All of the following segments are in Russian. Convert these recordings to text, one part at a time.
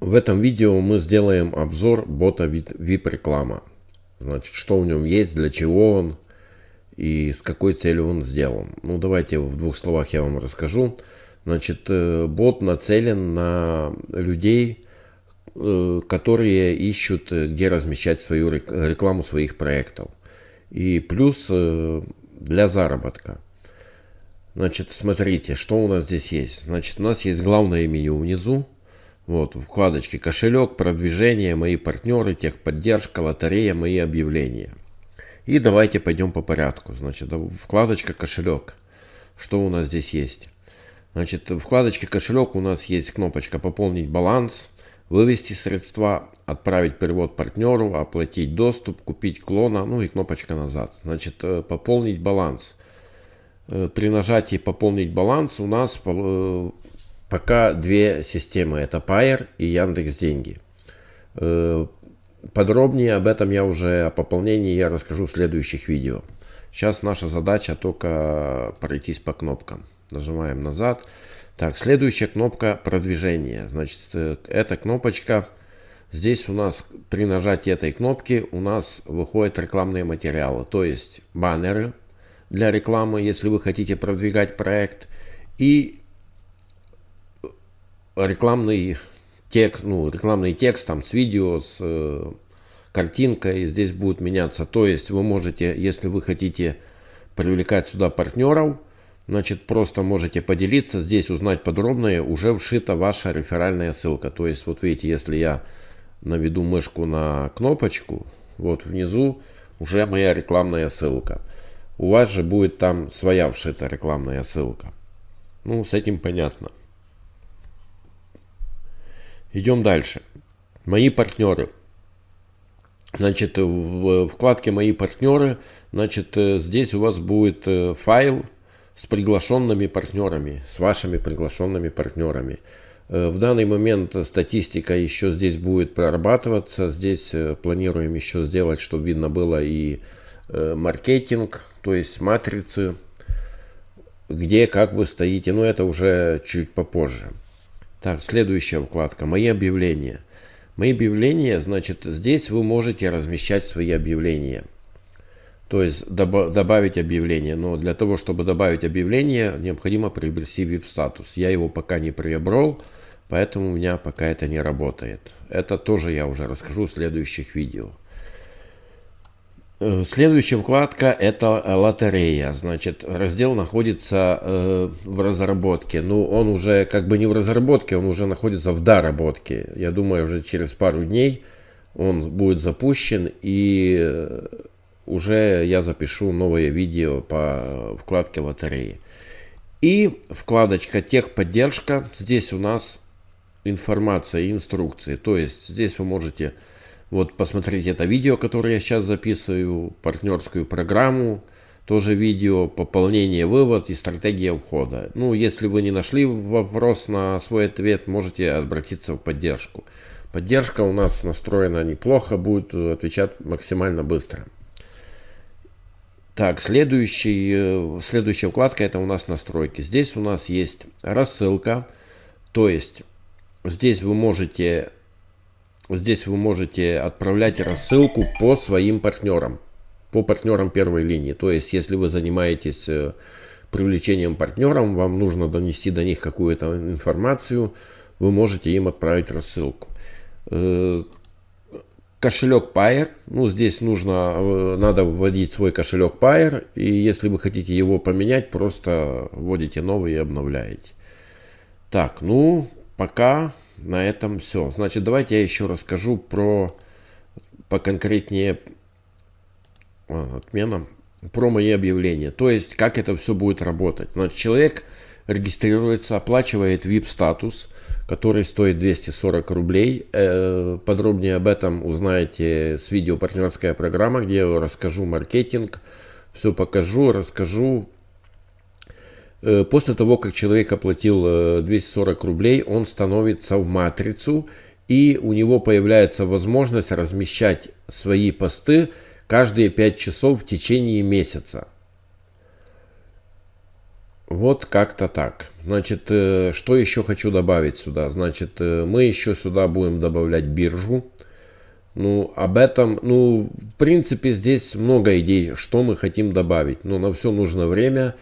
В этом видео мы сделаем обзор бота VIP реклама. Значит, что в нем есть, для чего он и с какой целью он сделан. Ну, давайте в двух словах я вам расскажу. Значит, э, бот нацелен на людей, э, которые ищут, э, где размещать свою рекламу своих проектов. И плюс для заработка. Значит, смотрите, что у нас здесь есть. Значит, у нас есть главное меню внизу. Вот, вкладочки кошелек, продвижение, мои партнеры, техподдержка, лотерея, мои объявления. И давайте пойдем по порядку. Значит, вкладочка кошелек. Что у нас здесь есть? Значит, в вкладочке кошелек у нас есть кнопочка пополнить баланс, вывести средства, отправить перевод партнеру, оплатить доступ, купить клона, ну и кнопочка назад. Значит, э, пополнить баланс. Э, при нажатии пополнить баланс у нас э, пока две системы. Это Payer и Яндекс Деньги. Э, подробнее об этом я уже, о пополнении я расскажу в следующих видео. Сейчас наша задача только пройтись по кнопкам. Нажимаем назад. Так, следующая кнопка продвижение. Значит, э, эта кнопочка, здесь у нас при нажатии этой кнопки у нас выходят рекламные материалы. То есть баннеры для рекламы, если вы хотите продвигать проект. И рекламный текст, ну, рекламный текст там с видео, с э, картинкой здесь будет меняться. То есть вы можете, если вы хотите привлекать сюда партнеров, значит просто можете поделиться, здесь узнать подробное, уже вшита ваша реферальная ссылка. То есть вот видите, если я наведу мышку на кнопочку, вот внизу уже моя рекламная ссылка. У вас же будет там своя вшита рекламная ссылка. Ну, с этим понятно. Идем дальше. Мои партнеры. Значит, в вкладке «Мои партнеры», значит, э, здесь у вас будет э, файл с приглашенными партнерами, с вашими приглашенными партнерами. Э, в данный момент статистика еще здесь будет прорабатываться. Здесь планируем еще сделать, чтобы видно было и маркетинг, то есть матрицы, где, как вы стоите. Но это уже чуть попозже. Так, следующая вкладка. Мои объявления. Мои объявления, значит, здесь вы можете размещать свои объявления. То есть доб добавить объявление. Но для того, чтобы добавить объявление, необходимо приобрести VIP-статус. Я его пока не приобрел, поэтому у меня пока это не работает. Это тоже я уже расскажу в следующих видео. Э, следующая вкладка это лотерея. Значит, раздел находится э, в разработке. Ну, он уже как бы не в разработке, он уже находится в доработке. Я думаю, уже через пару дней он будет запущен и э, уже я запишу новое видео по вкладке лотереи. И вкладочка техподдержка. Здесь у нас информация и инструкции. То есть здесь вы можете вот посмотрите это видео, которое я сейчас записываю, партнерскую программу, тоже видео, пополнение, вывод и стратегия входа. Ну, если вы не нашли вопрос на свой ответ, можете обратиться в поддержку. Поддержка у нас настроена неплохо, будет отвечать максимально быстро. Так, следующий, э, следующая вкладка это у нас настройки. Здесь у нас есть рассылка, то есть здесь вы можете Здесь вы можете отправлять рассылку по своим партнерам, по партнерам первой линии. То есть, если вы занимаетесь э, привлечением партнеров, вам нужно донести до них какую-то информацию, вы можете им отправить рассылку. Э, кошелек Payer, ну здесь нужно, э, надо вводить свой кошелек Payer, и если вы хотите его поменять, просто вводите новый и обновляете. Так, ну пока на этом все. Значит, давайте я еще расскажу про поконкретнее а, отмена про мои объявления. То есть, как это все будет работать. Значит, человек регистрируется, оплачивает VIP-статус, который стоит 240 рублей. Э, подробнее об этом узнаете с видео «Партнерская программа», где я расскажу маркетинг, все покажу, расскажу после того, как человек оплатил 240 э, рублей, он становится в матрицу, и у него появляется возможность размещать свои посты каждые 5 часов в течение месяца. Вот как-то так. Значит, э, что еще хочу добавить сюда? Значит, э, мы еще сюда будем добавлять биржу. Ну, об этом, ну, в принципе, здесь много идей, что мы хотим добавить. Но на все нужно время.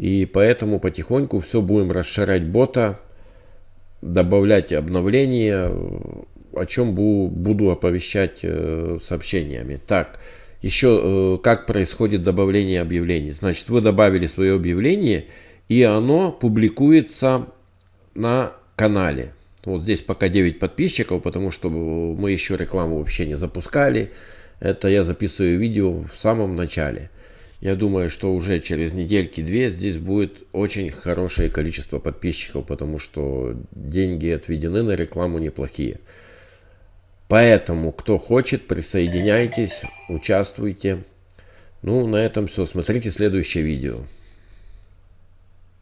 И поэтому потихоньку все будем расширять бота, добавлять обновления, о чем буду оповещать э, сообщениями. Так, еще как происходит добавление объявлений. Значит, вы добавили свое объявление – и оно публикуется на канале. Вот здесь пока 9 подписчиков, потому что мы еще рекламу вообще не запускали. Это я записываю видео в самом начале. Я думаю, что уже через недельки-две здесь будет очень хорошее количество подписчиков, потому что деньги отведены на рекламу неплохие. Поэтому, кто хочет, присоединяйтесь, участвуйте. Ну, на этом все. Смотрите следующее видео.